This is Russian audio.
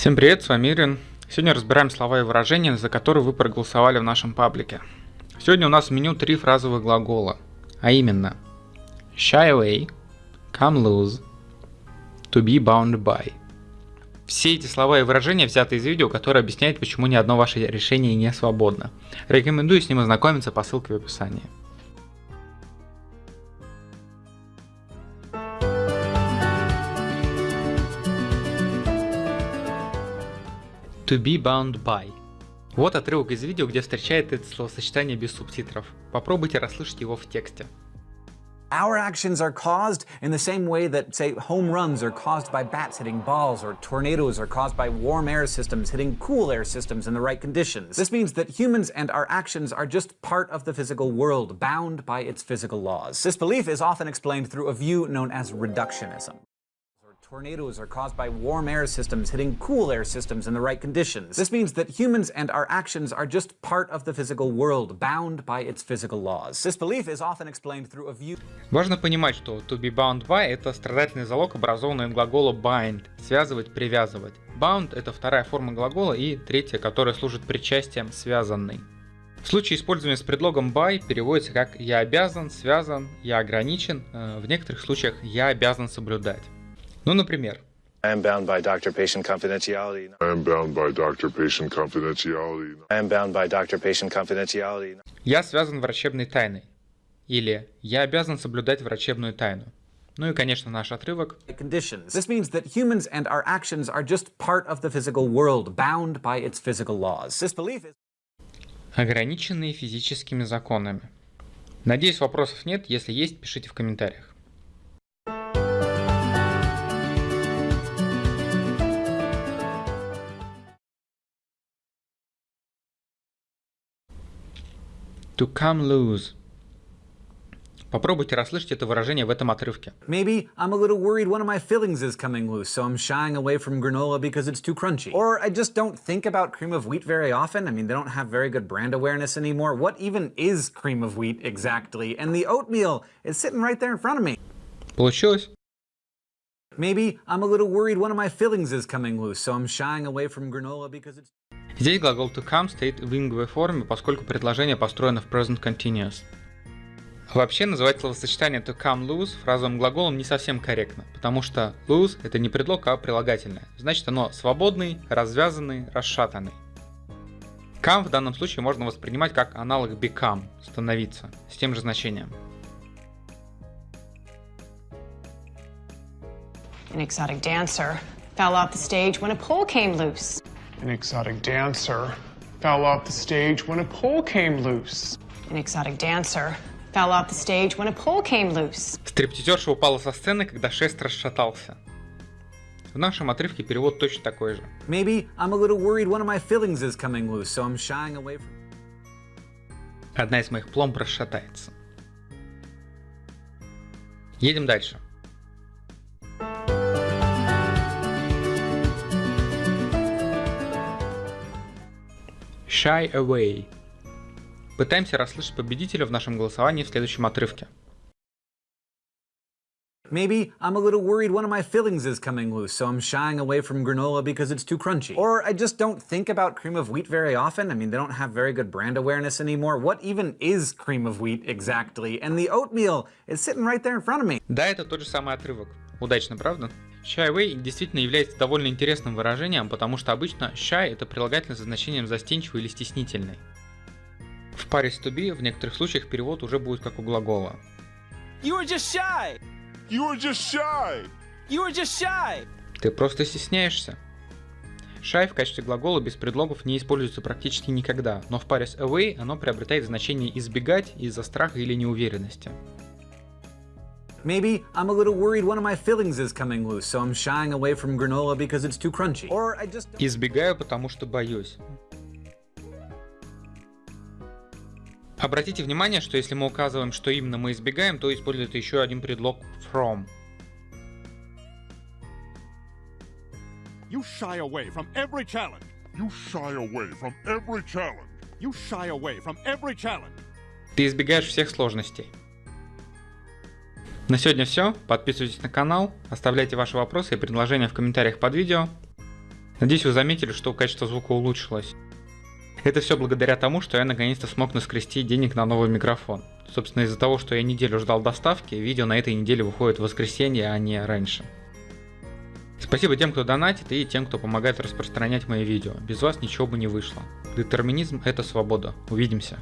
Всем привет, с вами Ирин. Сегодня разбираем слова и выражения, за которые вы проголосовали в нашем паблике. Сегодня у нас в меню три фразовых глагола, а именно shy away, come loose, to be bound by. Все эти слова и выражения взяты из видео, которое объясняет, почему ни одно ваше решение не свободно. Рекомендую с ним ознакомиться по ссылке в описании. To be bound by. Вот отрывок из видео, где встречает это словосочетание без субтитров. Попробуйте расслышать его в тексте. Our actions are caused in the same way that, say, home runs are caused by bats hitting balls, or tornadoes are caused by warm air systems hitting cool air systems in the right conditions. This means that humans and our actions are just part of the physical world, bound by its physical laws. This belief is often explained through a view known as reductionism. Tornadoes are caused by warm air systems hitting cool air systems in the right conditions. This means that humans and our actions are just part of the physical world, bound by its physical laws. This belief is often explained through a view... Важно понимать, что to be bound by — это страдательный залог, образованный от глагола bind — связывать, привязывать. Bound — это вторая форма глагола и третья, которая служит причастием связанный. В случае использования с предлогом by переводится как «я обязан», «связан», «я ограничен», в некоторых случаях «я обязан соблюдать». Ну, например. I am bound by doctor-patient confidentiality. I am bound by doctor-patient confidentiality. I am bound by doctor-patient confidentiality. Я связан врачебной тайной. Или я обязан соблюдать врачебную тайну. Ну и, конечно, наш отрывок. Conditions. This means that humans and our actions are just part of the physical world, bound by its physical laws. This belief is... Ограниченные физическими законами. Надеюсь, вопросов нет. Если есть, пишите в комментариях. To come loose. Попробуйте расслышать это выражение в этом отрывке. Maybe I'm a little worried one of my fillings is coming loose, so I'm shying away from granola because it's too crunchy. Or I just don't think about cream of wheat very often. I mean, they don't have very good brand awareness anymore. What even is cream of wheat exactly? And the oatmeal is sitting right there in front of me. Получилось? Maybe I'm a little worried one of my fillings is coming loose, so I'm shying away from granola because it's Здесь глагол to come стоит в инговой форме, поскольку предложение построено в present continuous. Вообще называть словосочетание to come loose фразовым глаголом не совсем корректно, потому что loose это не предлог, а прилагательное. Значит оно свободный, развязанный, расшатанный. Come в данном случае можно воспринимать как аналог become, становиться, с тем же значением. An exotic dancer fell off the stage when a pole came loose. An exotic dancer fell off the stage when a pole came loose. An exotic dancer fell off the stage when a pole came loose. Стриптизерша упала со сцены, когда шест расшатался. В нашем отрывке перевод точно такой же. Maybe I'm a little worried one of my fillings is coming loose, so I'm shying away from... Одна из моих пломб расшатается. Едем дальше. Shy Away. Пытаемся расслышать победителя в нашем голосовании в следующем отрывке. Maybe I'm a little worried one of my fillings is coming loose, so I'm shying away from granola because it's too crunchy. Or I just don't think about cream of wheat very often. I mean, they don't have very good brand awareness anymore. What even is cream of wheat exactly? And the oatmeal is sitting right there in front of me. Да, это тот же самый отрывок. Удачно, правда? Shy away действительно является довольно интересным выражением, потому что обычно shy это прилагательное со значением застенчивый или стеснительный. В паре с to be в некоторых случаях перевод уже будет как у глагола. You were just shy. You are just shy. You were just shy. Ты просто стесняешься. Shy в качестве глагола без предлогов не используется практически никогда, но в паре с away оно приобретает значение избегать из-за страха или неуверенности. Maybe I'm a little worried one of my fillings is coming loose, so I'm shying away from granola because it's too crunchy. Or I just... Избегаю, потому что боюсь. Обратите внимание, что если мы указываем, что именно мы избегаем, то используется еще один предлог from. You shy away from every challenge. You shy away from every challenge. You shy away from every challenge. Ты избегаешь всех сложностей. На сегодня все. Подписывайтесь на канал, оставляйте ваши вопросы и предложения в комментариях под видео. Надеюсь, вы заметили, что качество звука улучшилось. Это все благодаря тому, что я наконец-то смог наскрести денег на новый микрофон. Собственно, из-за того, что я неделю ждал доставки, видео на этой неделе выходит в воскресенье, а не раньше. Спасибо тем, кто донатит и тем, кто помогает распространять мои видео. Без вас ничего бы не вышло. Детерминизм – это свобода. Увидимся.